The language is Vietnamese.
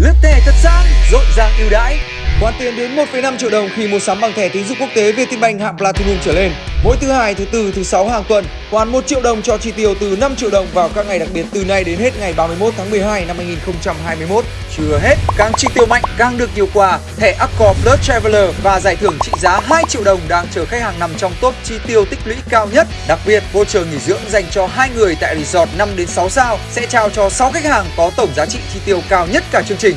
Lướt thẻ thật sang, rộn ràng ưu đãi. Khoản tiền đến 1,5 triệu đồng khi mua sắm bằng thẻ tín dụng quốc tế Vietinbank hạng Platinum trở lên. Mỗi thứ hai, thứ tư, thứ sáu hàng tuần. hoàn 1 triệu đồng cho chi tiêu từ 5 triệu đồng vào các ngày đặc biệt từ nay đến hết ngày 31 tháng 12 năm 2021. Chưa hết, càng chi tiêu mạnh càng được nhiều quà. Thẻ Accor Plus Traveler và giải thưởng trị giá 2 triệu đồng đang chờ khách hàng nằm trong top chi tiêu tích lũy cao nhất. Đặc biệt, voucher nghỉ dưỡng dành cho hai người tại resort 5 đến 6 sao sẽ trao cho 6 khách hàng có tổng giá trị chi tiêu cao nhất cả chương trình.